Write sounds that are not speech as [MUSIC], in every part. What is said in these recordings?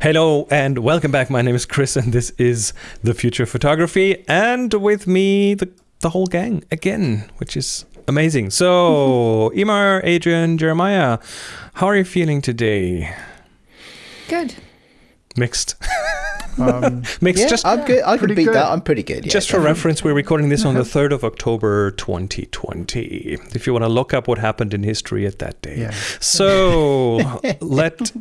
Hello and welcome back. My name is Chris, and this is the Future of Photography. And with me, the, the whole gang again, which is amazing. So, [LAUGHS] Emer, Adrian, Jeremiah, how are you feeling today? Good. Mixed. Um, [LAUGHS] Mixed. yeah, just I'm good. I can beat good. that. I'm pretty good. Yeah, just for definitely. reference, we're recording this on the [LAUGHS] 3rd of October 2020. If you want to look up what happened in history at that day. Yeah. So, let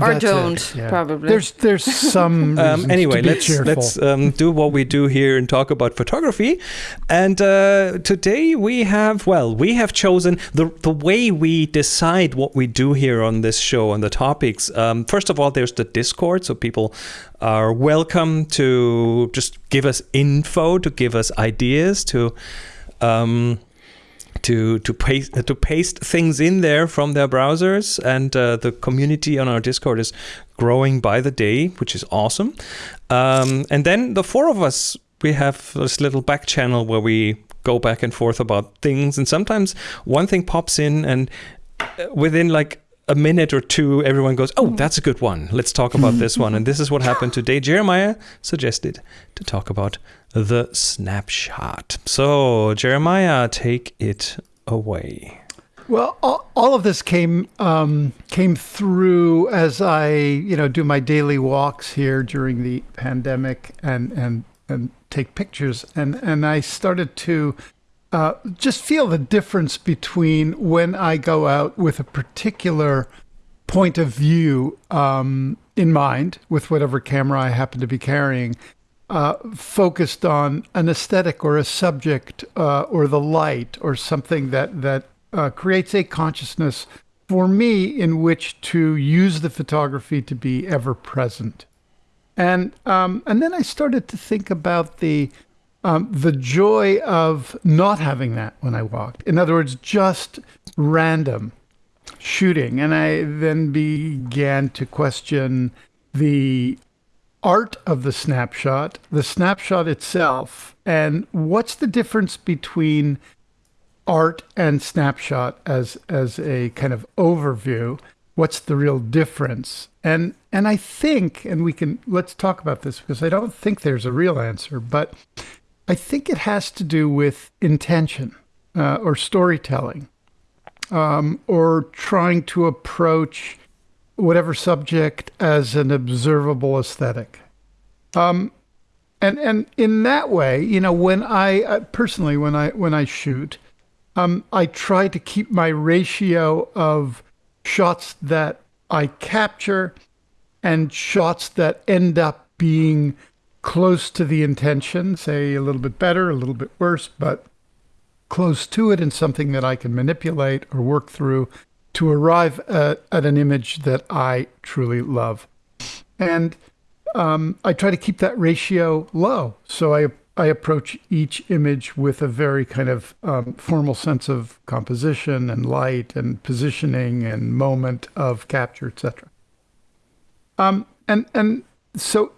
Or That's don't, yeah. probably. There's there's some [LAUGHS] um, anyway, to be let's cheerful. let's um, do what we do here and talk about photography. And uh, today we have well, we have chosen the the way we decide what we do here on this show and the topics. Um, first of all, there's the Discord, so people are welcome to just give us info, to give us ideas, to. Um, to to paste to paste things in there from their browsers. And uh, the community on our discord is growing by the day which is awesome. Um, and then the four of us we have this little back channel where we go back and forth about things. And sometimes one thing pops in and uh, within like a minute or two everyone goes oh that's a good one. Let's talk about this one. And this is what happened today jeremiah suggested to talk about the snapshot. So jeremiah take it away. Well, all, of this came um, came through as I, you know, do my daily walks here during the pandemic and and and take pictures, and and I started to uh, just feel the difference between when I go out with a particular point of view um, in mind, with whatever camera I happen to be carrying, uh, focused on an aesthetic or a subject uh, or the light or something that that uh, creates a consciousness for me in which to use the photography to be ever present. And um, and then I started to think about the um, the joy of not having that when I walked. In other words, just random shooting. And I then began to question the art of the snapshot, the snapshot itself, and what's the difference between art and snapshot as as a kind of overview? What's the real difference? And and i think and we can let's talk about this because i don't think there's a real answer but i think it has to do with intention uh, or storytelling um, or trying to approach whatever subject as an observable aesthetic. Um, and and in that way you know when i uh, personally when i when i shoot um, I try to keep my ratio of shots that I capture and shots that end up being close to the intention, say a little bit better, a little bit worse, but close to it and something that I can manipulate or work through to arrive at, at an image that I truly love. And um, I try to keep that ratio low. So I I approach each image with a very kind of um, formal sense of composition and light and positioning and moment of capture, etc. Um, and and so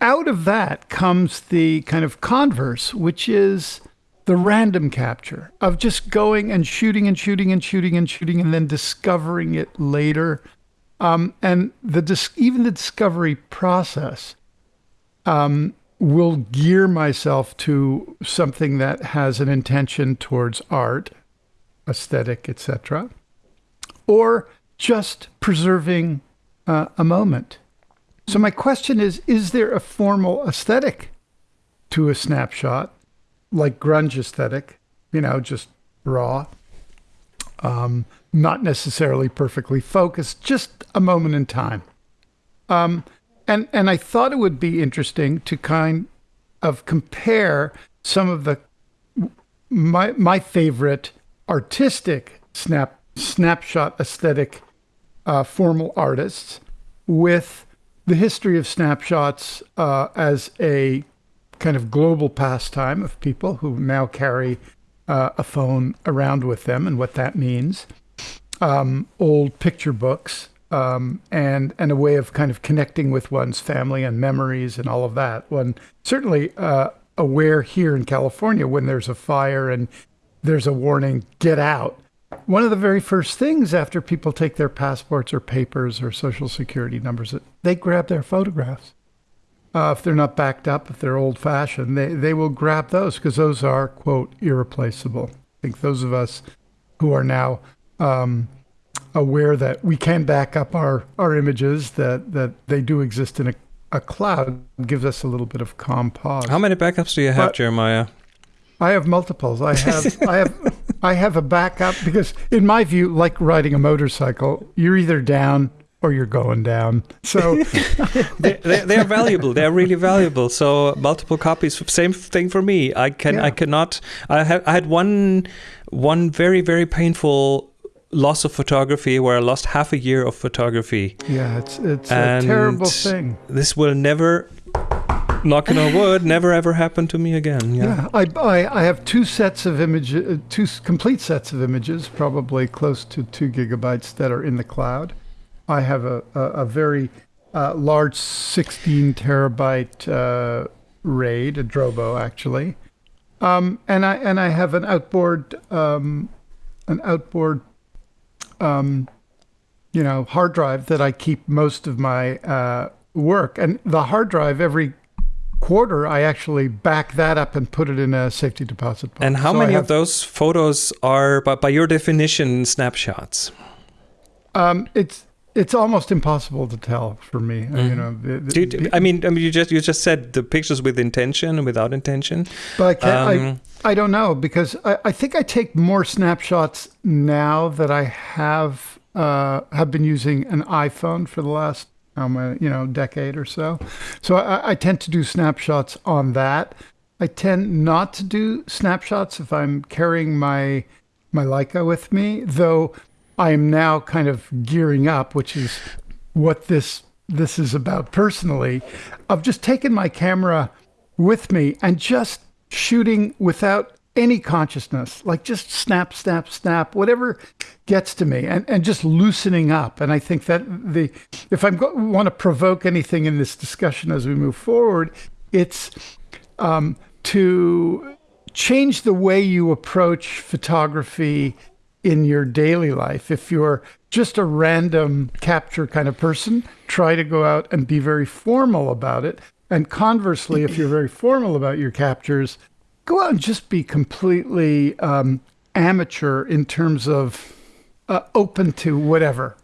out of that comes the kind of converse, which is the random capture of just going and shooting and shooting and shooting and shooting and then discovering it later. Um, and the dis- even the discovery process um, will gear myself to something that has an intention towards art, aesthetic, etc., or just preserving uh, a moment. So my question is: Is there a formal aesthetic to a snapshot, like grunge aesthetic? You know, just raw, um, not necessarily perfectly focused, just a moment in time. Um, and and I thought it would be interesting to kind of compare some of the my my favorite artistic snap snapshot aesthetic uh, formal artists with the history of snapshots uh, as a kind of global pastime of people who now carry uh, a phone around with them and what that means. Um, old picture books um, and and a way of kind of connecting with one's family and memories and all of that. One certainly uh, aware here in California when there's a fire and there's a warning, get out. one of the very first things after people take their passports or papers or social security numbers, they grab their photographs. Uh, if they're not backed up, if they're old fashioned, they, they will grab those because those are, quote, irreplaceable. I think those of us who are now um, aware that we can back up our, our images, that, that they do exist in a, a cloud, gives us a little bit of calm pause. How many backups do you have, But- Jeremiah? I have multiples. I have I have [LAUGHS] I have a backup because in my view, like riding a motorcycle, you're either down or you're going down. So [LAUGHS] they, they, they are valuable. They are really valuable. So multiple copies. Same thing for me. I can. I cannot. I had. I had one. One very very painful loss of photography where I lost half a year of photography. yeah, it's it's And a terrible thing. This will never. Knocking on wood, [LAUGHS] never ever happen to me again. Yeah. Yeah, I, I I have two sets of images, uh, two complete sets of images, probably close to two gigabytes that are in the cloud. I have a a, a very uh, large 16 terabyte uh, RAID, a Drobo actually, um, and I and I have an outboard um, an outboard um, you know hard drive that I keep most of my uh, work, and the hard drive every quarter, I actually back that up and put it in a safety deposit box. And how So many have- of those photos are, by, by your definition, snapshots? Um, it's it's almost impossible to tell for me. uh, You know, the- the- Mm-hmm. Do you, do- I mean, I mean, you just you just said the pictures with intention and without intention. but I can't. um, I, I don't know because I, I think I take more snapshots now that I have uh, have been using an iPhone for the last um, uh, you know decade or so. So I, I tend to do snapshots on that. I tend not to do snapshots if I'm carrying my my Leica with me, though I am now kind of gearing up, which is what this this is about personally. I've just taken my camera with me and just shooting without any consciousness, like just snap, snap, snap, whatever gets to me, and, and just loosening up. And I think that the if I want to provoke anything in this discussion as we move forward, it's um, to change the way you approach photography in your daily life. If you're just a random capture kind of person, try to go out and be very formal about it. And conversely, if you're very formal about your captures, go out and just be completely um, amateur in terms of uh, open to whatever,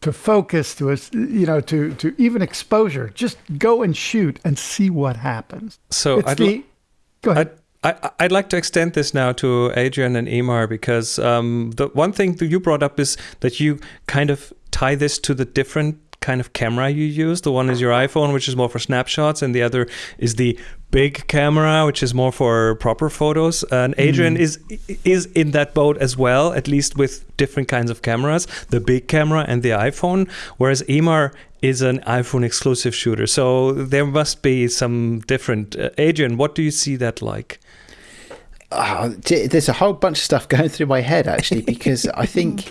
to focus, to you know, to to even exposure. Just go and shoot and see what happens. So It's I'd, the, go ahead. I'd, I, I'd like to extend this now to Adrian and Emar because um, the one thing that you brought up is that you kind of tie this to the different kind of camera you use. The one is your iPhone, which is more for snapshots, and the other is the big camera, which is more for proper photos. And Adrian is is in that boat as well, at least with different kinds of cameras, the big camera and the iPhone. Whereas Emar is an iPhone exclusive shooter, so there must be some different. Uh, Adrian, what do you see that like? Ah, there's a whole bunch of stuff going through my head actually [LAUGHS] because I think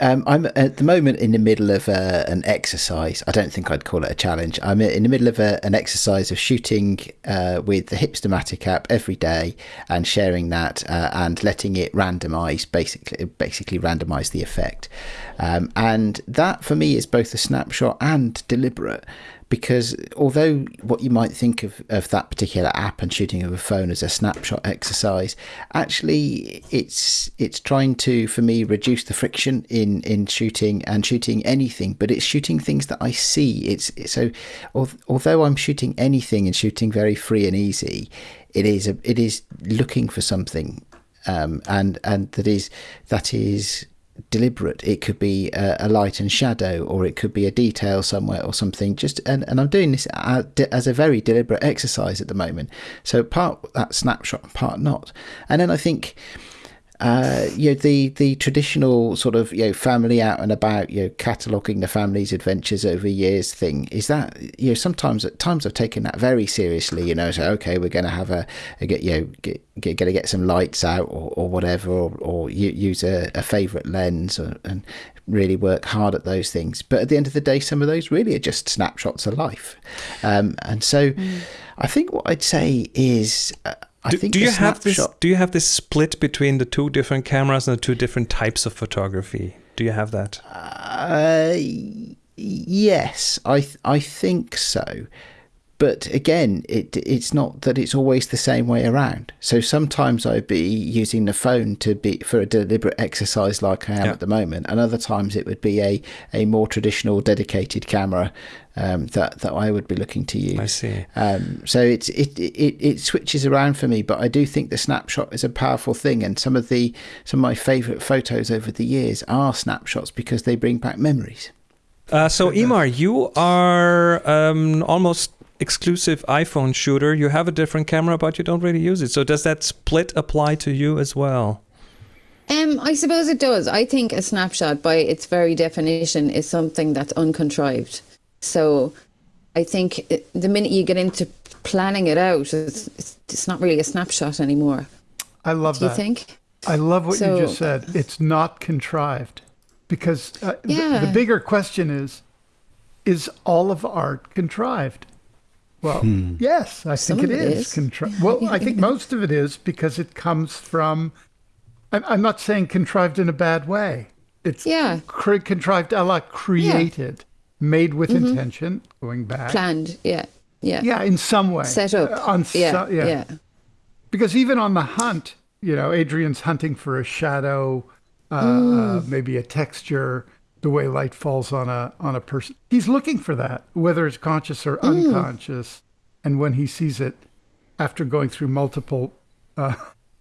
um, I'm at the moment in the middle of uh, an exercise. I don't think I'd call it a challenge. I'm in the middle of a, an exercise of shooting uh, with the Hipstamatic app every day and sharing that uh, and letting it randomize, basically, basically randomize the effect. Um, and that for me is both a snapshot and deliberate because although what you might think of, of that particular app and shooting of a phone as a snapshot exercise actually it's it's trying to for me reduce the friction in in shooting and shooting anything but it's shooting things that i see. It's so although i'm shooting anything and shooting very free and easy it is a, it is looking for something um, and and that is that is deliberate. It could be a, a light and shadow or it could be a detail somewhere or something. Just and, and i'm doing this as a very deliberate exercise at the moment. So part that snapshot part not. And then i think uh, you know the the traditional sort of you know family out and about you know cataloging the family's adventures over years thing is that you know sometimes at times I've taken that very seriously you know so okay we're going to have a, a get you know get, get going to get some lights out or, or whatever or, or use a, a favorite lens or, and really work hard at those things. But at the end of the day some of those really are just snapshots of life. Um, and so I think what I'd say is uh, I do, think do you have this? Do you have this split between the two different cameras and the two different types of photography? Do you have that? Uh, yes, I th- I think so. But again, it it's not that it's always the same way around. So sometimes I'd be using the phone to be for a deliberate exercise like I am Yeah. at the moment, and other times it would be a, a more traditional dedicated camera um, that that I would be looking to use. I see. Um, so it's it, it it switches around for me, but I do think the snapshot is a powerful thing, and some of the some of my favourite photos over the years are snapshots because they bring back memories. Uh, so, Emar, you are um, almost exclusive iPhone shooter. You have a different camera, but you don't really use it. So, does that split apply to you as well? Um, I suppose it does. I think a snapshot, by its very definition, is something that's uncontrived. So, I think the minute you get into planning it out, it's, it's, it's not really a snapshot anymore. I love Do you think? I love what So- you just said. It's not contrived. Because uh, the- the, bigger question is is all of art contrived? Well, yes, I think it, it is. is. Contri- [LAUGHS] well, I think most of it is because it comes from, I'm, I'm not saying contrived in a bad way. It's Yeah. cre- contrived a la created, made with intention, going back. Planned, yeah, yeah. Yeah, in some way. Set up. Uh, on yeah, so- yeah. because even on the hunt, you know, Adrian's hunting for a shadow, uh, Mm. uh, maybe a texture, the way light falls on a on a person. He's looking for that, whether it's conscious or Mm. unconscious. And when he sees it, after going through multiple uh,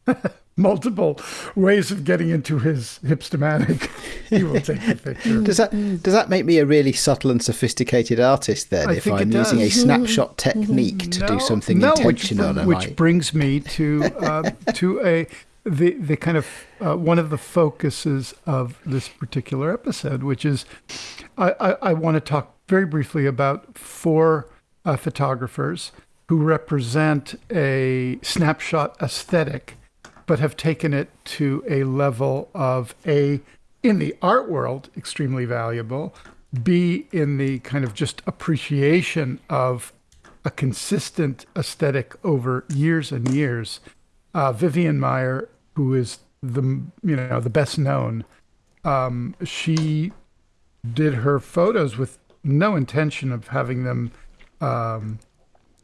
[LAUGHS] multiple ways of getting into his Hipstamatic, [LAUGHS] he will take the picture. Does that does that make me a really subtle and sophisticated artist then? I if I'm using a snapshot technique to do something no, intentional, Which, which I? brings me to uh, to a the the kind of uh, one of the focuses of this particular episode, which is I, I, I want to talk very briefly about four uh, photographers who represent a snapshot aesthetic, but have taken it to a level of a in the art world extremely valuable, b in the kind of just appreciation of a consistent aesthetic over years and years. Uh, Vivian Maier, who is the you know the best known, um, she did her photos with no intention of having them um,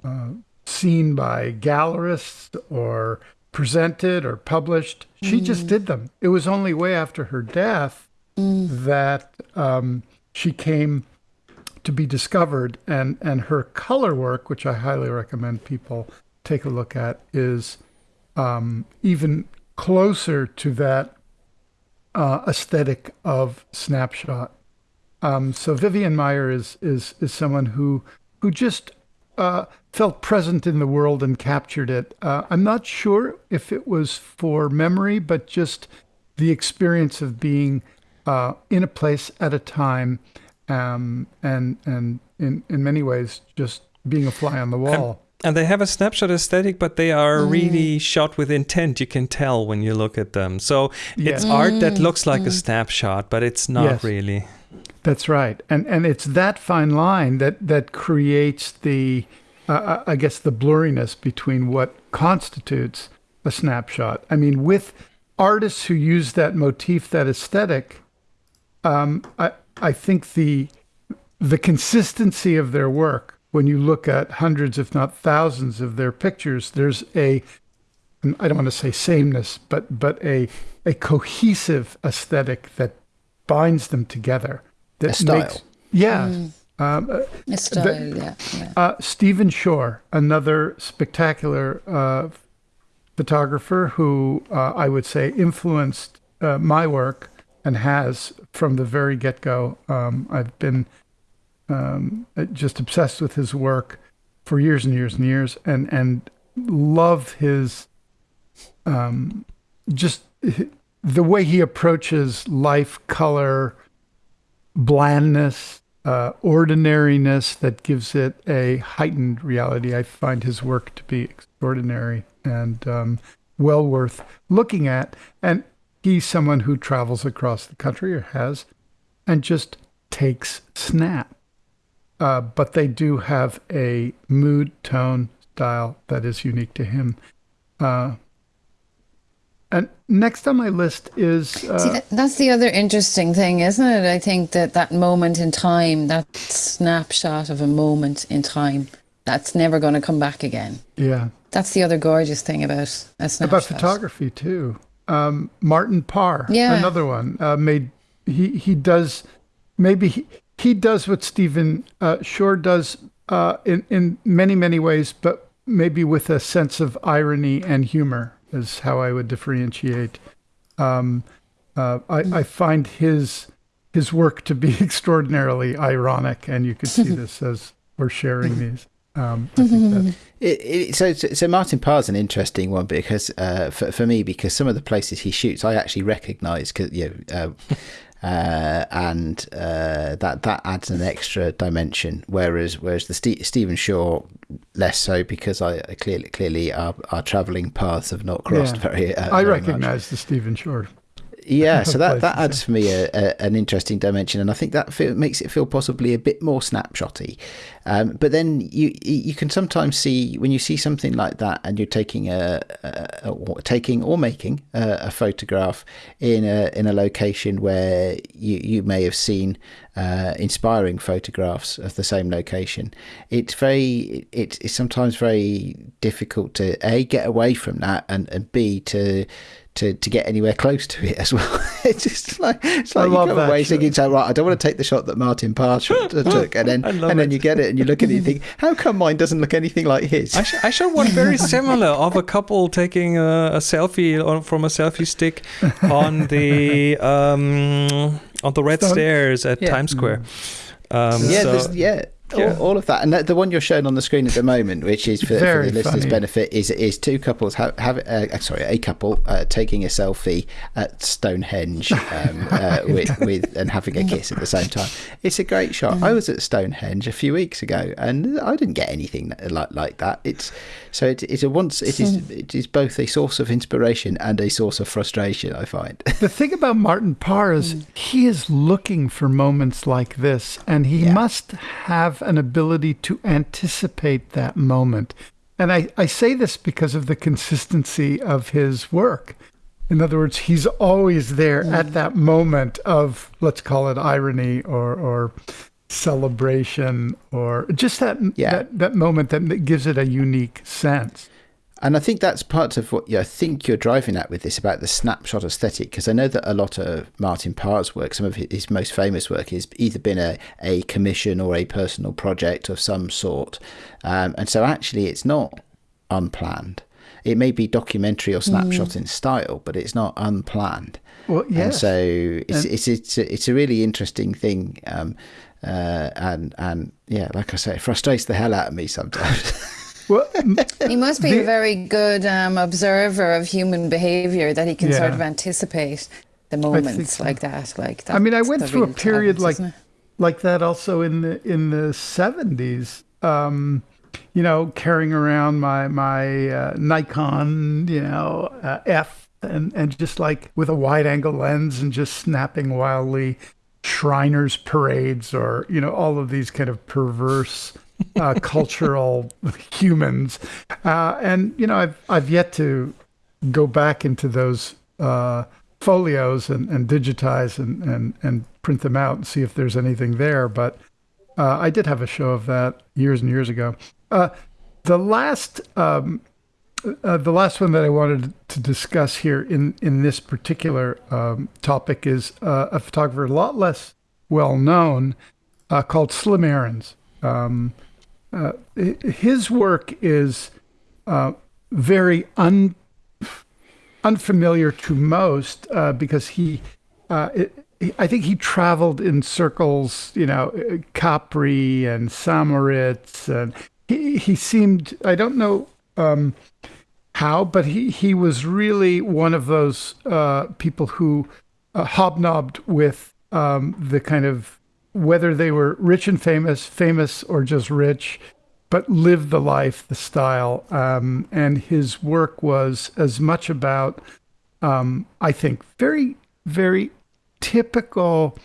uh, seen by gallerists or presented or published. She just did them. It was only way after her death that um, she came to be discovered and and her color work which i highly recommend people take a look at is um, even closer to that uh, aesthetic of snapshot um, so Vivian Maier is is is someone who who just uh, felt present in the world and captured it uh, i'm not sure if it was for memory but just the experience of being uh, in a place at a time um, and and in in many ways just being a fly on the wall. And they have a snapshot aesthetic, but they are Mm. really shot with intent. You can tell when you look at them. So it's Yeah. art that looks like a snapshot, but it's not Yes. really. That's right, and and it's that fine line that that creates the, uh, I guess, the blurriness between what constitutes a snapshot. I mean, with artists who use that motif, that aesthetic, um, I I think the the consistency of their work. When you look at hundreds, if not thousands, of their pictures, there's a I don't want to say sameness, but but a a cohesive aesthetic that binds them together. That A style. Makes, yeah. Um, uh, A style, yeah, yeah. uh, Stephen Shore, another spectacular uh, photographer who uh, I would say influenced uh, my work and has from the very get go. Um, I've been um, just obsessed with his work for years and years and years, and and love his um, just the way he approaches life, color, blandness, uh, ordinariness that gives it a heightened reality. I find his work to be extraordinary and um, well worth looking at. And he's someone who travels across the country or has and just takes snap. Uh, but they do have a mood, tone, style that is unique to him. Uh, and next on my list is uh, See, that, that's the other interesting thing, isn't it? I think that that moment in time, that snapshot of a moment in time, that's never going to come back again. yeah That's the other gorgeous thing about a snapshot. about photography too. Um, Martin Parr, Yeah. another one uh, made. He he does maybe he, he does what Stephen uh, Shore does uh, in in many many ways, but maybe with a sense of irony and humor is how I would differentiate. Um, uh, I, I find his his work to be [LAUGHS] extraordinarily ironic, and you could see [LAUGHS] this as we're sharing these. Um, I think that [LAUGHS] It, it, so, so so Martin Parr's an interesting one because uh, for for me because some of the places he shoots I actually recognise because you know, uh, uh, and uh, that that adds an extra dimension. Whereas whereas the Ste- Stephen Shore less so because I, I clearly clearly our, our travelling paths have not crossed Yeah. very. Uh, I recognize the Stephen Shore. Yeah, [LAUGHS] so that, that adds for me a, a, an interesting dimension, and I think that feel, makes it feel possibly a bit more snapshotty. Um, but then you you can sometimes see when you see something like that, and you're taking a, a, or taking or making a, a photograph in a in a location where you you may have seen uh, inspiring photographs of the same location. It's very it, it's sometimes very difficult to a get away from that, and and b to to, to get anywhere close to it as well. [LAUGHS] it's just like it's I like you love come that away shot. thinking, so right, I don't want to take the shot that Martin Parr [LAUGHS] took, and then and then it. you get it and you look at it and you think, [LAUGHS] how come mine doesn't look anything like his? I, sh- I showed one very similar of a couple taking a, a selfie on, from a selfie stick on the um, on the red Stone- stairs at Yeah. Times Square. Um, yeah, so- yeah. Yeah. All, all of that, and that, the one you're showing on the screen at the moment, which is for, for the listeners' funny. benefit, is is two couples have, have uh, sorry, a couple uh, taking a selfie at Stonehenge um, [LAUGHS] uh, with, with and having a kiss at the same time. It's a great shot. I was at Stonehenge a few weeks ago, and I didn't get anything like like that. It's so it, it's a once it is it is both a source of inspiration and a source of frustration. I find. [LAUGHS] The thing about Martin Parr is he is looking for moments like this, and he Yeah. must have an ability to anticipate that moment. And I, I say this because of the consistency of his work. In other words, he's always there at that moment of, let's call it irony or, or celebration or just that, Yeah. that, that moment that gives it a unique sense. And I think that's part of what you I think you're driving at with this about the snapshot aesthetic, because I know that a lot of Martin Parr's work, some of his most famous work, has either been a, a commission or a personal project of some sort. Um, and so actually, it's not unplanned. It may be documentary or snapshot in style, but it's not unplanned. Well, And so it's, And- it's, it's, a, it's a really interesting thing. Um, uh, and, and yeah, like I say, it frustrates the hell out of me sometimes. [LAUGHS] well, [LAUGHS] He must be a very good um, observer of human behavior that he can sort of anticipate the moments so. like that. Like I mean, I went through a period talent, like like that also in the in the seventies. Um, you know, carrying around my my uh, Nikon, you know, uh, F, and and just like with a wide angle lens and just snapping wildly Shriners parades or you know all of these kind of perverse uh, cultural humans, uh, and you know I've I've yet to go back into those uh, folios and, and digitize and, and, and print them out and see if there's anything there. But uh, I did have a show of that years and years ago. Uh, the last um, uh, the last one that I wanted to discuss here in, in this particular um, topic is a photographer a lot less well known called Slim Aarons. Um, uh, his work is uh, very un, unfamiliar to most uh, because he, uh, it, I think he traveled in circles, you know, uh, Capri and St. Moritz, and he he seemed I don't know um, how, but he he was really one of those uh, people who hobnobbed with um, the kind of whether they were rich and famous, famous or just rich, but lived the life, the style. Um, and his work was as much about, um, I think, very, very typical,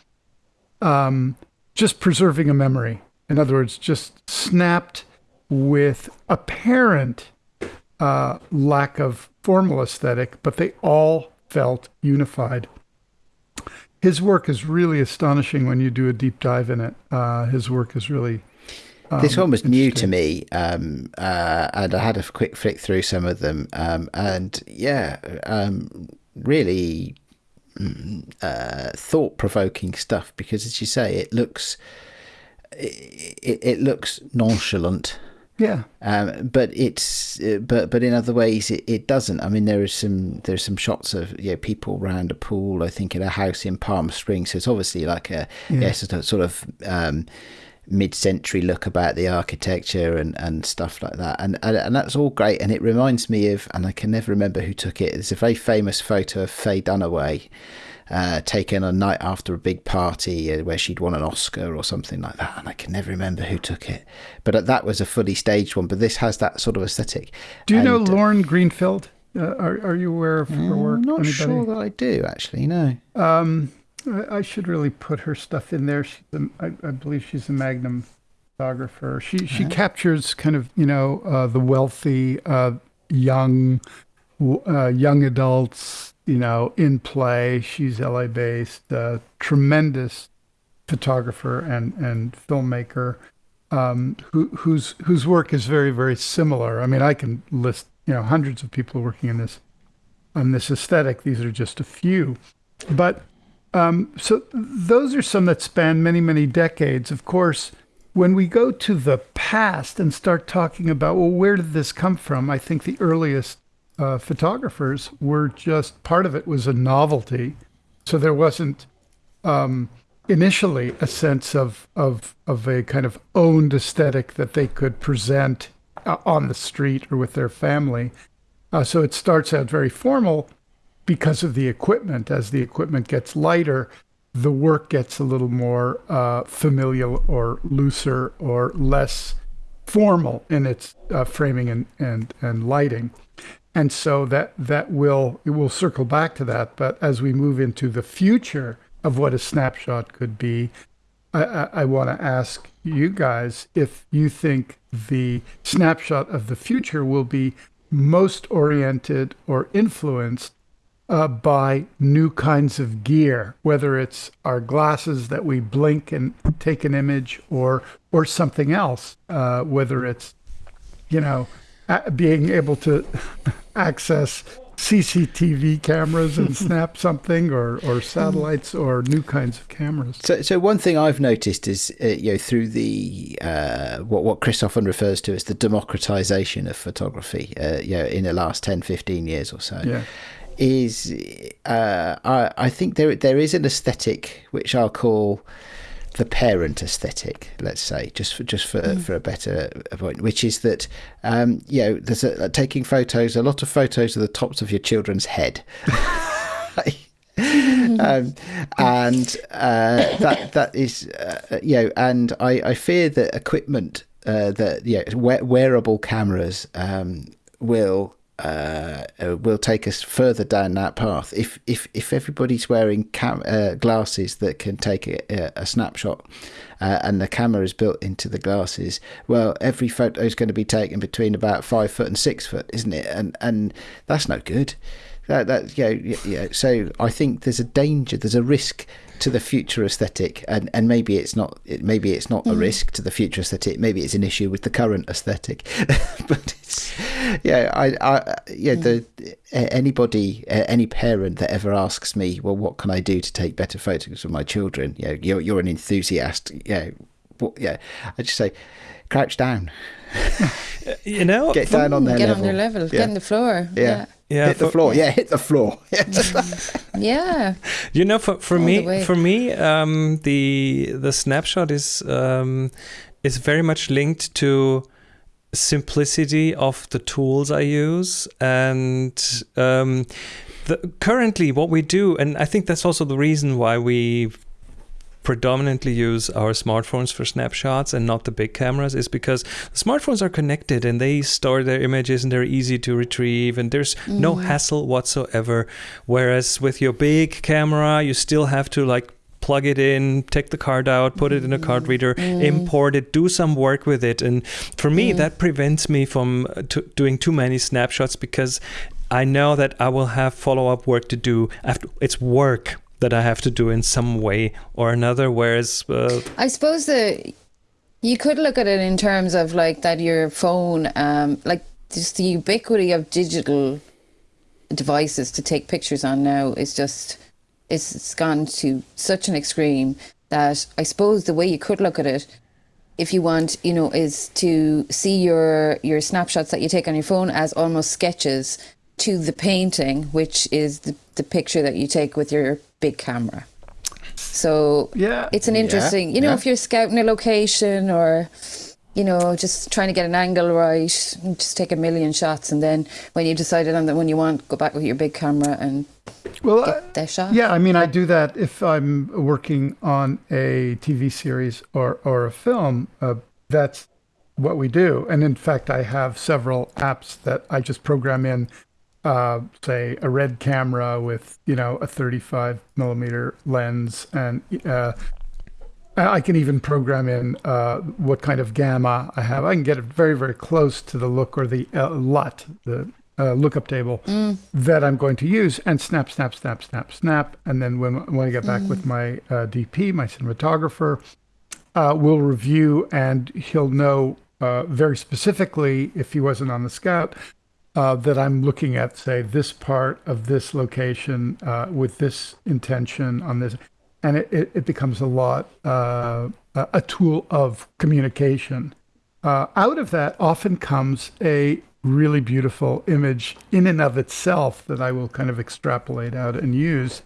um, just preserving a memory. In other words, just snapped with apparent uh, lack of formal aesthetic, but they all felt unified. His work is really astonishing when you do a deep dive in it. Uh, his work is really. Um, this one was new to me, um, uh, and I had a quick flick through some of them, um, and yeah, um, really mm, uh, thought-provoking stuff. Because, as you say, it looks it, it looks nonchalant yeah. Um, but it's uh, but but in other ways it, it doesn't. I mean, there is some there's some shots of you know, people around a pool. I think in a house in Palm Springs. So it's obviously like a yeah. yes, a sort of um, mid-century look about the architecture and, and stuff like that. And, and and that's all great. And it reminds me of and I can never remember who took it. There's a very famous photo of Faye Dunaway uh, taken a night after a big party uh, where she'd won an Oscar or something like that. And I can never remember who took it. But uh, that was a fully staged one. But this has that sort of aesthetic. Do you and, know Lauren Greenfield? Uh, are, are you aware of her work? I'm not Anybody? sure that I do, actually, no. Um, I, I should really put her stuff in there. She's a, I, I believe she's a Magnum photographer. She she captures kind of you know uh, the wealthy, uh, young, uh, young adults, you know, in play. She's LA based, tremendous photographer and, and filmmaker um, who, whose, whose work is very, very similar. I mean, I can list, you know, hundreds of people working in this, on this aesthetic. These are just a few. But um, so those are some that span many, many decades. Of course, when we go to the past and start talking about, well, where did this come from? I think the earliest uh, photographers were just part of it was a novelty. So there wasn't um, initially a sense of, of, of a kind of owned aesthetic that they could present uh, on the street or with their family. Uh, so it starts out very formal because of the equipment. As the equipment gets lighter, the work gets a little more uh, familial or looser or less formal in its uh, framing and, and, and lighting and so that that will it will circle back to that. But as we move into the future of what a snapshot could be, I, I, I want to ask you guys if you think the snapshot of the future will be most oriented or influenced uh, by new kinds of gear, whether it's our glasses that we blink and take an image, or or something else, uh, whether it's you know being able to access CCTV cameras and [LAUGHS] snap something, or, or satellites, or new kinds of cameras. So, so one thing I've noticed is, uh, you know, through the uh, what what Chris often refers to as the democratization of photography, uh, you know, in the last 10, 15 years or so. Yeah. Is uh, I, I think there there is an aesthetic which I'll call the parent aesthetic, let's say, just for just for, mm. for a better point, which is that um, you know there's a, taking photos, a lot of photos of the tops of your children's head. [LAUGHS] um, and uh, that that is uh, you know, and I, I fear that equipment uh, that yeah, wearable cameras um, will uh, uh, will take us further down that path. If if if everybody's wearing cam- uh, glasses that can take a, a snapshot, uh, and the camera is built into the glasses, well, every photo is going to be taken between about five foot and six foot, isn't it? And and that's no good. That that yeah yeah. So I think there's a danger, there's a risk to the future aesthetic, and, and maybe it's not maybe it's not mm. a risk to the future aesthetic. Maybe it's an issue with the current aesthetic. [LAUGHS] but it's yeah, I, I yeah, mm. the anybody any parent that ever asks me, well, what can I do to take better photos of my children? Yeah, you're you're an enthusiast. Yeah, yeah. I just say, crouch down. [LAUGHS] you know, get down on their get level. on their level. Yeah. Get on the floor. yeah. yeah yeah, hit the floor. Yeah, hit the floor. [LAUGHS] [LAUGHS] yeah. You know, for for All me, for me, um, the the snapshot is um, is very much linked to simplicity of the tools I use and um, the, currently what we do, and I think that's also the reason why we predominantly use our smartphones for snapshots and not the big cameras is because the smartphones are connected and they store their images and they're easy to retrieve and there's mm. no hassle whatsoever. Whereas with your big camera, you still have to like plug it in, take the card out, put it in a card mm. reader, mm. import it, do some work with it. And for me, mm. that prevents me from uh, doing too many snapshots because I know that I will have follow up work to do. After it's work that I have to do in some way or another. Whereas, uh, I suppose that you could look at it in terms of like that your phone, um, like just the ubiquity of digital devices to take pictures on now is just it's, it's gone to such an extreme that I suppose the way you could look at it if you want you know is to see your your snapshots that you take on your phone as almost sketches to the painting which is the, the picture that you take with your big camera so Yeah. it's an interesting you know yeah. if you're scouting a location or you know just trying to get an angle right just take a million shots and then when you decided on the one you want go back with your big camera and Well, get the shot Yeah, I mean, I do that if I'm working on a TV series or, or a film. Uh, that's what we do. And in fact, I have several apps that I just program in, uh, say, a red camera with, you know, a 35 millimeter lens. And uh, I can even program in uh, what kind of gamma I have. I can get it very, very close to the look or the uh, LUT, the uh, lookup table that I'm going to use, and snap, snap, snap, snap, snap. And then when, when I get back with my uh, DP, my cinematographer, uh, will review and he'll know uh, very specifically, if he wasn't on the scout, uh, that I'm looking at, say, this part of this location uh, with this intention on this. And it, it, it becomes a lot, uh, a tool of communication. Uh, out of that often comes a really beautiful image in and of itself that I will kind of extrapolate out and use.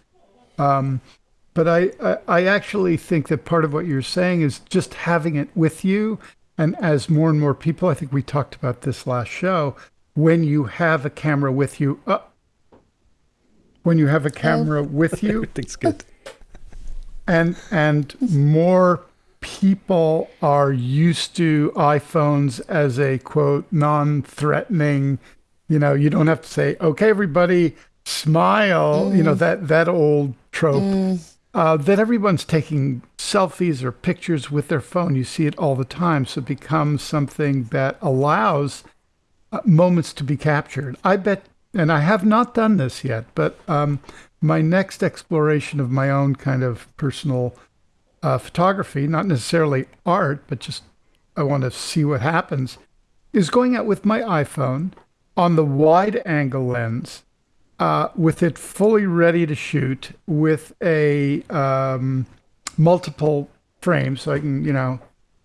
Um, but I, I, I actually think that part of what you're saying is just having it with you. And as more and more people, I think we talked about this last show, when you have a camera with you, uh, when you have a camera with you, [LAUGHS] everything's good. and and more people are used to iPhones as a quote non-threatening you know you don't have to say okay everybody smile you know that that old trope uh, that everyone's taking selfies or pictures with their phone. You see it all the time. So it becomes something that allows moments to be captured. I bet, and I have not done this yet, but um, my next exploration of my own kind of personal uh, photography, not necessarily art, but just I want to see what happens, is going out with my iPhone on the wide angle lens uh, with it fully ready to shoot with a um, multiple frame so I can, you know,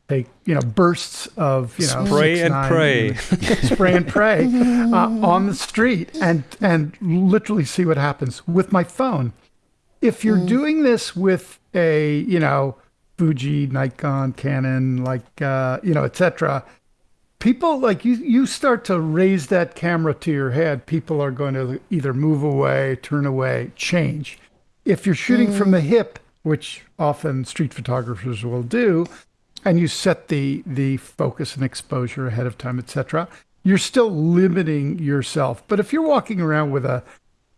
take, you know, bursts of, you know, Spray six, and nine, pray. spray and pray [LAUGHS] uh, on the street and and literally see what happens with my phone. If you're doing this with a you know Fuji, Nikon, Canon, like uh, you know, etc. People like you. You start to raise that camera to your head. People are going to either move away, turn away, change. If you're shooting from the hip, which often street photographers will do, and you set the the focus and exposure ahead of time, etc. You're still limiting yourself. But if you're walking around with a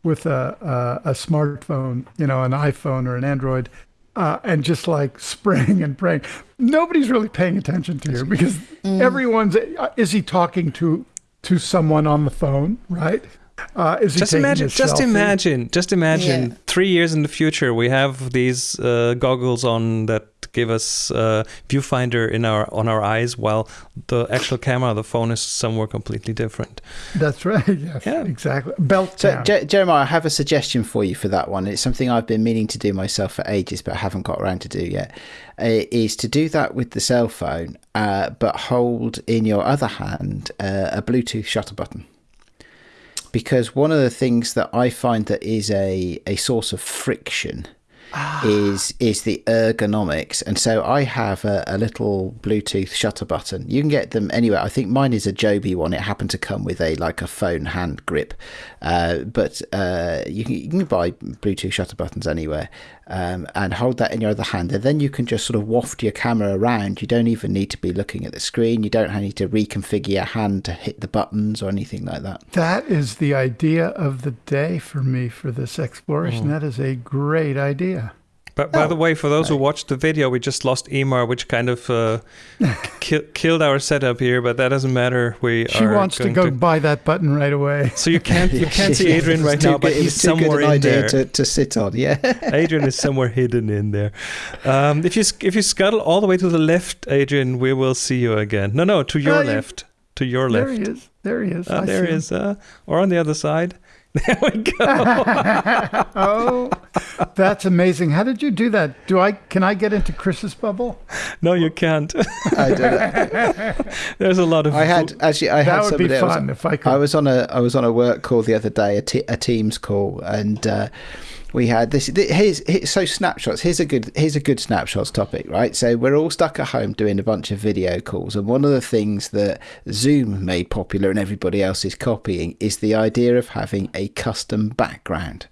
with a a, a smartphone, you know, an iPhone or an Android, uh, and just like [LAUGHS] spraying and praying, nobody's really paying attention to you because everyone's. Uh, is he talking to to someone on the phone? Right? Uh, is Just taking imagine, just selfie? imagine, just imagine. Yeah. Three years in the future, we have these uh, goggles on that give us uh, viewfinder in our on our eyes, while the actual camera, the phone, is somewhere completely different. That's right. [LAUGHS] Yes, Yeah. exactly. Belt So. Je- Jeremiah, I have a suggestion for you for that one. It's something I've been meaning to do myself for ages, but I haven't got around to do yet. Uh, is to do that with the cell phone, uh, but hold in your other hand uh, a Bluetooth shutter button. Because one of the things that I find that is a, a source of friction is is the ergonomics. And so I have a, a little Bluetooth shutter button. You can get them anywhere. I think mine is a Joby one. It happened to come with a like a phone hand grip, uh, but uh, you can you can buy Bluetooth shutter buttons anywhere, um, and hold that in your other hand, and then you can just sort of waft your camera around. You don't even need to be looking at the screen. You don't need to reconfigure your hand to hit the buttons or anything like that. That is the idea of the day for me for this exploration. That is a great idea. But by Oh, the way, for those who watched the video, we just lost Emar, which kind of uh, [LAUGHS] ki- killed our setup here. But that doesn't matter. We She wants to go buy that button right away. So you can't you [LAUGHS] can't see Adrian right now, but good- he's was too good somewhere in there. To, to sit on. Yeah. [LAUGHS] Adrian is somewhere hidden in there. Um, if you if you scuttle all the way to the left, Adrian, we will see you again. No, no, to your Oh, you- left, to your left. There he is. There he is. Ah, there he is. Uh, or on the other side. [LAUGHS] There we go. [LAUGHS] oh, that's amazing. How did you do that? Do I can I get into Chris's bubble? no, you can't. I don't know. [LAUGHS] There's a lot of. I had actually. I had That would be somebody else- fun if I could. I was on a I was on a work call the other day, a, a Teams call, and uh, we had this. th- Here's, so snapshots. Here's a good here's a good snapshots topic, right? So we're all stuck at home doing a bunch of video calls, and one of the things that Zoom made popular and everybody else is copying is the idea of having a custom background.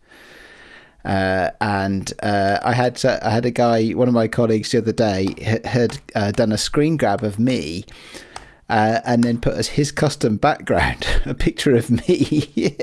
Uh, and uh, I had uh, I had a guy, one of my colleagues the other day, h- had uh, done a screen grab of me, uh, and then put as his custom background [LAUGHS] a picture of me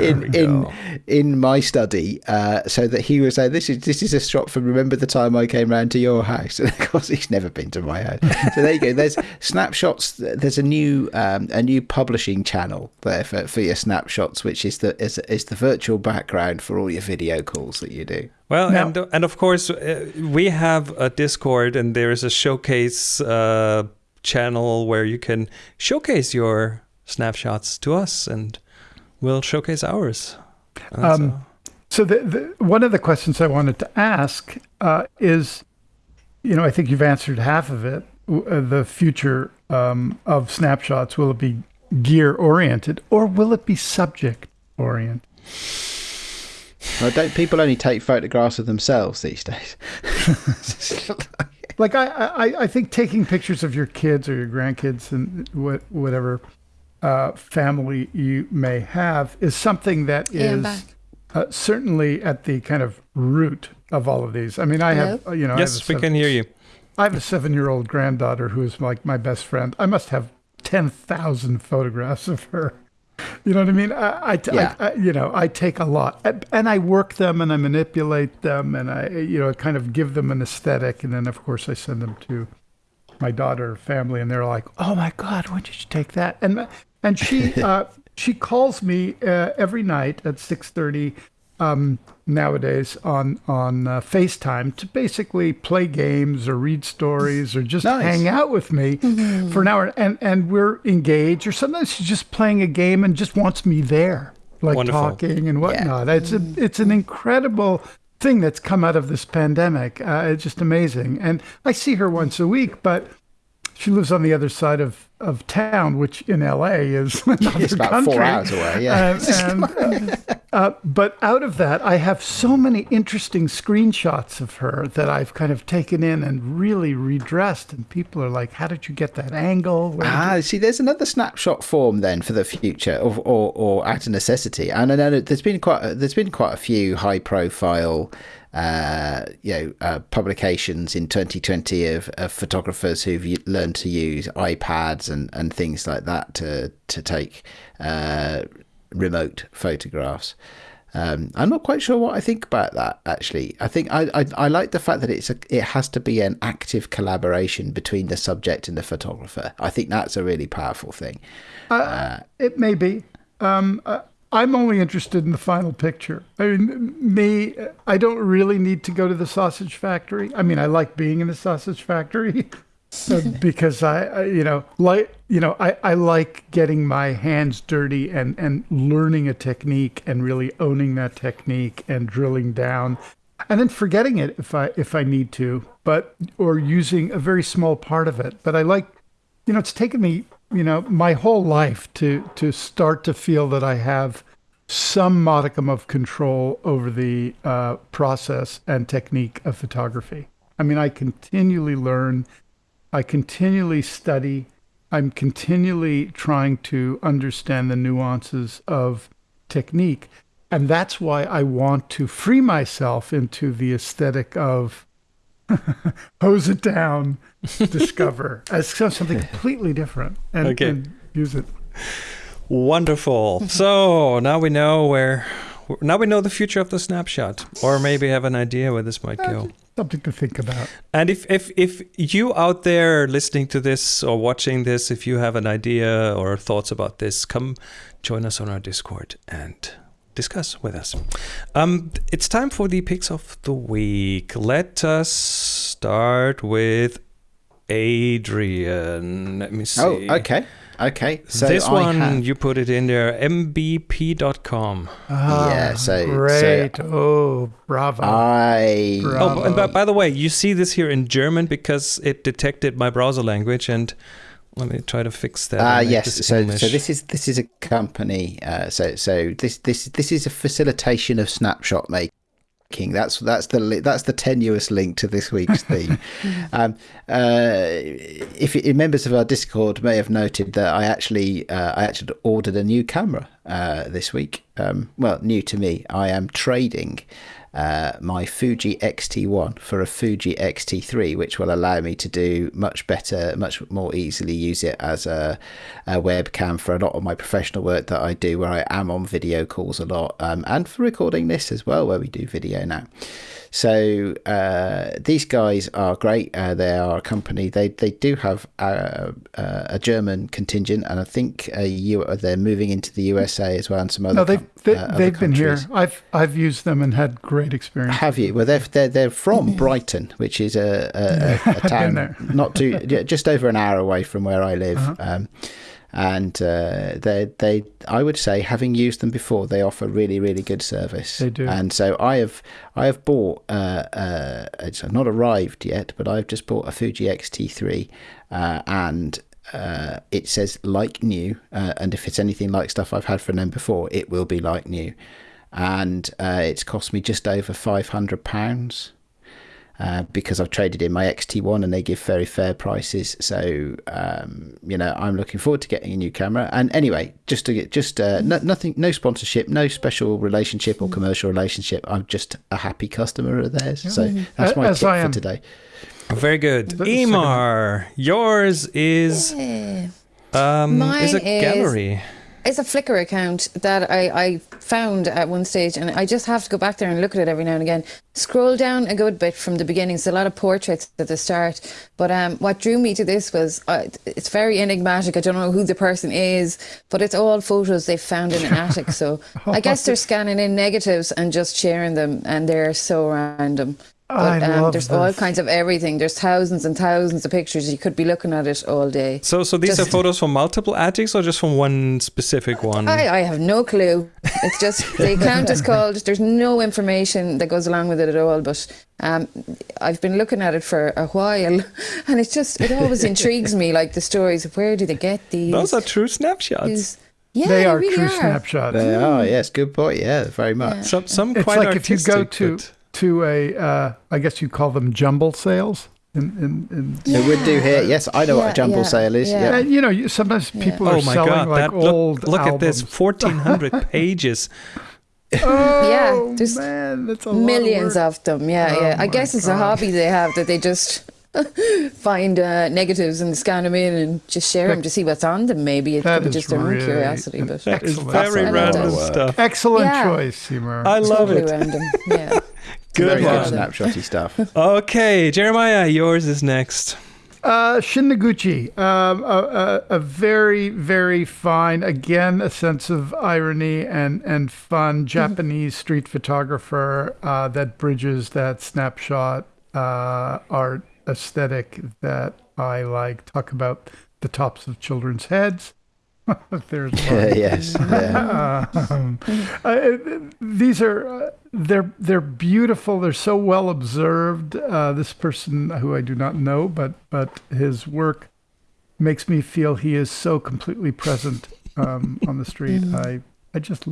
in in in my study, uh, so that he was saying, "This is this is a shot from remember the time I came round to your house." [LAUGHS] And of course, he's never been to my house. So there you go. There's [LAUGHS] snapshots. There's a new um, a new publishing channel there for, for your snapshots, which is the is, is the virtual background for all your video calls that you do. Well, Now- and and of course uh, we have a Discord, and there is a showcase uh, channel where you can showcase your snapshots to us, and we'll showcase ours. Um, uh, So the, the, one of the questions I wanted to ask uh, is, you know, I think you've answered half of it. Uh, the future um, of snapshots will it be gear oriented or will it be subject oriented? Well, don't people only take photographs of themselves these days? [LAUGHS] [LAUGHS] Like I, I, I think taking pictures of your kids or your grandkids and what, whatever uh, family you may have is something that Yeah, I'm is back. uh, certainly at the kind of root of all of these. I mean, I have, Hello? uh, you know, I have a yes, we can hear you. I have a seven-year-old granddaughter who is like my best friend. I must have ten thousand photographs of her. You know what I mean? I, I, Yeah. I, I- you know, I take a lot, and- I work them, and I manipulate them, and I, you know, kind of give them an aesthetic, and then of course I send them to my daughter family, and they're like, "Oh my God, when did you take that?" And and she [LAUGHS] uh, she calls me uh, every night at six thirty um, nowadays on on uh, FaceTime to basically play games or read stories or just Nice. hang out with me for an hour, and and we're engaged. Or sometimes she's just playing a game and just wants me there, like Wonderful. talking and whatnot. It's a, it's an incredible thing that's come out of this pandemic. Uh, it's just amazing, and I see her once a week, but she lives on the other side of, of town, which in LA is [LAUGHS] another It's about country. four hours away. Yeah. And, [LAUGHS] and, uh, but out of that, I have so many interesting screenshots of her that I've kind of taken in and really redressed. And people are like, "How did you get that angle?" Where did you-" Ah, see, there's another snapshot form then for the future, or or, or out of necessity. And I know there's been quite a, there's been quite a few high profile, uh, you know, uh, publications in 2020 of, of photographers who've learned to use iPads and, and things like that to to take uh, remote photographs. Um, I'm not quite sure what I think about that. Actually, I think I, I, I like the fact that it's a, it has to be an active collaboration between the subject and the photographer. I think that's a really powerful thing. Uh, it may be. Um, uh, I'm only interested in the final picture. I mean, me, I don't really need to go to the sausage factory. I mean, I like being in the sausage factory [LAUGHS] [LAUGHS] because I, I, you know, like, you know, I, I like getting my hands dirty and, and learning a technique and really owning that technique and drilling down and then forgetting it if I, if I need to, but, or using a very small part of it. But I like, you know, it's taken me, you know, my whole life to to start to feel that I have some modicum of control over the uh, process and technique of photography. I mean, I continually learn, I continually study, I'm continually trying to understand the nuances of technique. And that's why I want to free myself into the aesthetic of [LAUGHS] hose it down, discover [LAUGHS] as something completely different, and, Okay. and use it. Wonderful. so now we know where now we know the future of the snapshot, or maybe have an idea where this might go. Something to think about. And if, if if you out there listening to this or watching this, if you have an idea or thoughts about this, come join us on our Discord and discuss with us. Um, it's time for the picks of the week. Let us start with Adrian. Let me see. Oh, okay. Okay. So this I one have- you put it in there, mpb.com. Ah, Yeah, so- so- great. oh, bravo. I Bra- Oh, and by, by the way, you see this here in German because it detected my browser language, and let me try to fix that. Ah and yes. this So, English. so this is this is a company. Uh, so so this this this is a facilitation of snapshot making. That's that's the that's the tenuous link to this week's [LAUGHS] theme. um, uh, if, if members of our Discord may have noted that I actually uh, I actually ordered a new camera uh, this week. Um, well, new to me. I am trading uh, my Fuji X-T1 for a Fuji X-T3, which will allow me to do much better, much more easily use it as a, a webcam for a lot of my professional work that I do, where I am on video calls a lot, um, and for recording this as well, where we do video now. So uh, these guys are great. Uh, they are a company. They they do have a, a, a German contingent, and I think a U, they're moving into the USA as well, and some other. no, they've they, uh, other they've been here. I've I've used them and had great experience. Have you? Well, they're they're, they're from [LAUGHS] Brighton, which is a, a, a, [LAUGHS] a town not too just over an hour away from where I live. Uh-huh. Um, and uh, they they I would say having used them before, they offer really really good service. They do. And so I have I have bought uh, uh, it's not arrived yet, but I've just bought a Fuji X-T3, uh, and uh, it says like new. Uh, and if it's anything like stuff I've had from them before, it will be like new. And uh, it's cost me just over five hundred pounds. Uh, because I've traded in my XT1 and they give very fair prices. So um, you know, I'm looking forward to getting a new camera. And anyway, just to get just uh, no, nothing, no sponsorship, no special relationship or commercial relationship. I'm just a happy customer of theirs. So that's my As tip I for today. Very good. Emar, yours is Yeah. um, is a Mine is- gallery. It's a Flickr account that I, I found at one stage, and I just have to go back there and look at it every now and again. Scroll down a good bit from the beginning. It's a lot of portraits at the start. But um, what drew me to this was uh, it's very enigmatic. I don't know who the person is, but it's all photos they found in an [LAUGHS] attic. So I guess they're [LAUGHS] scanning in negatives and just sharing them, and they're so random. I But um, love there's all kinds of everything. There's thousands and thousands of pictures. You could be looking at it all day. So, so these Just- are photos from multiple attics or just from one specific one? I, I have no clue. It's just [LAUGHS] the account is called. There's no information that goes along with it at all. But um, I've been looking at it for a while, [LAUGHS] and it's just it always [LAUGHS] intrigues me. Like the stories of where do they get these? Those are true snapshots. these- yeah, they are really true are. snapshots. They are, yes, good point. Yeah, very much. Some, some It's quite like if you go to but- to a, uh, I guess you call them jumble sales. In, in, in, They would do here. Yes, I know what a jumble yeah, sale is. yeah. Yeah. And, you know, you, sometimes people are Oh my selling god! like That old look, look at this, fourteen hundred [LAUGHS] pages. Oh, Yeah, there's man, that's a Millions lot of them. Yeah, Oh yeah. I guess it's a hobby they have that they just [LAUGHS] find uh, negatives and scan them in and just share them to see what's on them. Maybe it That could be is just their own really worcusity, an but That is Excellent. very random lot of work. stuff. Excellent Yeah. choice, Seymour. I love totally it. random. Yeah. [LAUGHS] Good Very one. good snapshotty stuff. [LAUGHS] Okay, Jeremiah, yours is next. Uh, Shin Noguchi, um, a, a, a very, very fine, again, a sense of irony and, and fun Japanese street photographer uh, that bridges that snapshot uh, art aesthetic that I like. Talk about the tops of children's heads. [LAUGHS] There's [LAUGHS] one. yes. Yeah. Um, [LAUGHS] uh, these are uh, they're they're beautiful. They're so well observed. Uh, this person who I do not know, but but his work makes me feel he is so completely present um, on the street. I I just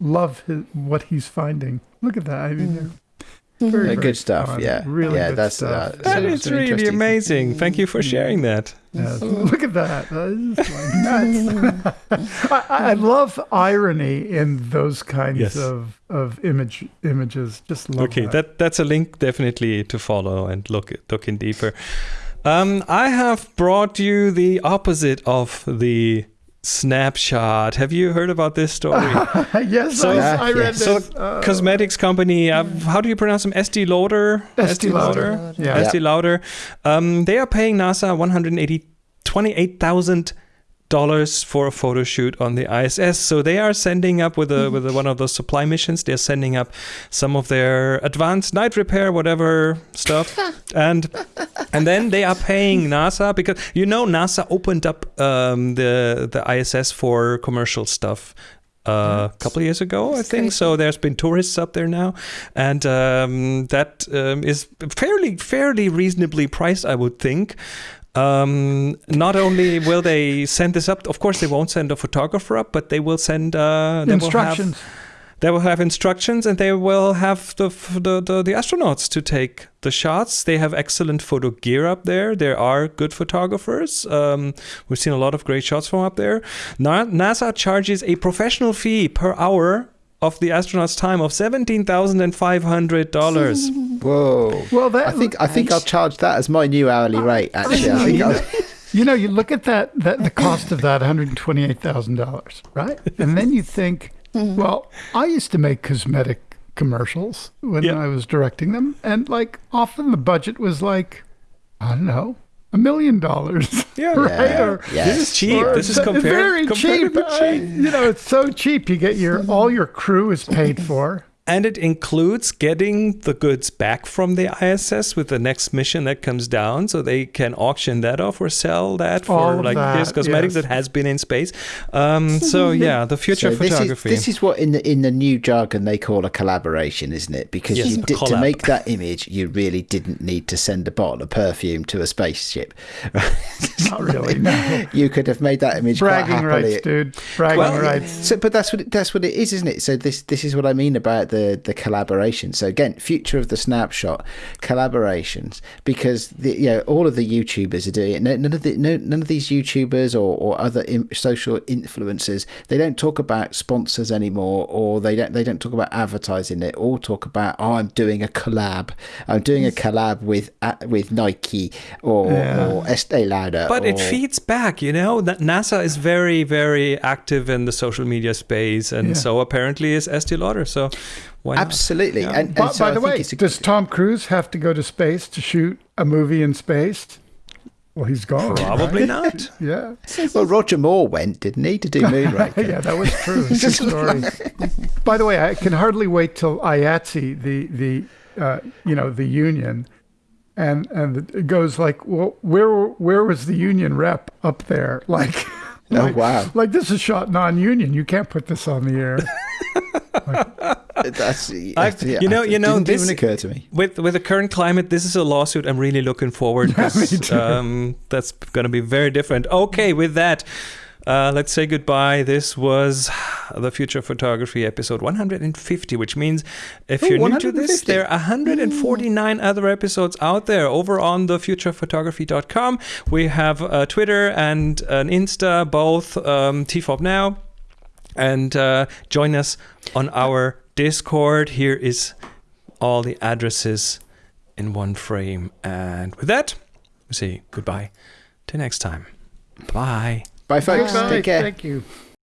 love his, what he's finding. Look at that. I mean, they're very, very good stuff. fun. Yeah. really yeah, good that's stuff. Uh, That so- is so really amazing. Thank you for sharing that. Yes. Look at that. That is like nuts. [LAUGHS] I, I love irony in those kinds Yes. of, of image images. Just love Okay, that. that that's a link definitely to follow and look look in deeper. Um, I have brought you the opposite of the Snapshot. Have you heard about this story? [LAUGHS] yes, So- I, Yeah, I read so, this. uh, cosmetics company. Uh, how do you pronounce them? Estee Lauder. Estee Lauder. Yeah. Estee Lauder. Um, they are paying NASA one hundred eighty twenty-eight thousand dollars for a photo shoot on the ISS. So they are sending up with a with a, one of those supply missions. They're sending up some of their advanced night repair, whatever stuff, and and then they are paying [LAUGHS] NASA because you know NASA opened up um, the the ISS for commercial stuff uh, a couple years ago, I think. crazy. So there's been tourists up there now, and um, that um, is fairly fairly reasonably priced, I would think. Um, not only will they send this up, of course they won't send a photographer up, but they will send uh, they will have- instructions. they will have instructions and they will have the, the, the, the astronauts to take the shots. They have excellent photo gear up there. There are good photographers. Um, we've seen a lot of great shots from up there. Na- NASA charges a professional fee per hour of the astronauts' time of $17,500. [LAUGHS] Whoa. Well, that I think I think I'll charge that as my new hourly oh. rate. Actually, I think I'll, [LAUGHS] you know, you look at that, that the cost of that, one hundred twenty-eight thousand dollars, right? And then you think, mm-hmm. well, I used to make cosmetic commercials when Yeah. I was directing them, and like often the budget was like, I don't know, a million dollars. [LAUGHS] Yeah. right? Yeah, Or- yeah. This is cheap. or This is compared, very cheap. comparatively I- cheap. you know, it's so cheap. You get your all your crew is paid for. And it includes getting the goods back from the ISS with the next mission that comes down, so they can auction that off or sell that for All of like that, this cosmetics yes. that has been in space. Um, so [LAUGHS] yeah, the future so this is photography. this is what in the in the new jargon they call a collaboration, isn't it? Because Yes, you did, to make that image, you really didn't need to send a bottle of perfume to a spaceship. [LAUGHS] Not really. [LAUGHS] No. you could have made that image quite Bragging happily. rights, dude. Bragging Well, rights. So, but that's what it, that's what it is, isn't it? So this this is what I mean about the the collaboration. So again, future of the snapshot collaborations because the, you know all of the YouTubers are doing it. No, none of the no, none of these YouTubers or, or other in, social influencers they don't talk about sponsors anymore, or they don't they don't talk about advertising. They all talk about oh, I'm doing a collab. I'm doing a collab with uh, with Nike or Yeah. or Estee Lauder. but it feeds back, you know. That NASA is very, very active in the social media space, and Yeah. so apparently is Estee Lauder. So why not? Absolutely, Yeah. and, and By, so by I the way, a- does Tom Cruise have to go to space to shoot a movie in space? Well, he's gone. Probably right? [LAUGHS] not. Yeah. Well, Roger Moore went, didn't he, to do [LAUGHS] Moonraker? yeah, that was true. [LAUGHS] It's a story. By the way, I can hardly wait till IATSE, the the uh, you know the union, and and it goes like, well, where where was the union rep up there? Like, Oh, like, wow. like this is shot non-union. You can't put this on the air. [LAUGHS] That's, I've- you know- you know, didn't this- even occur to me. With with the current climate, this is a lawsuit I'm really looking forward. [LAUGHS] Um, that's going to be very different. Okay, with that, uh, let's say goodbye. This was the Future Photography episode 150, which means if Oh, you're new to this, 150. there are 149 other episodes out there over on thefuturephotography.com. We have uh, Twitter and an Insta, both um, TFOP now. And uh, join us on our Discord. Here is all the addresses in one frame. And with that, we say goodbye till next time. Bye. Bye, folks. Bye. Take care. Thank you.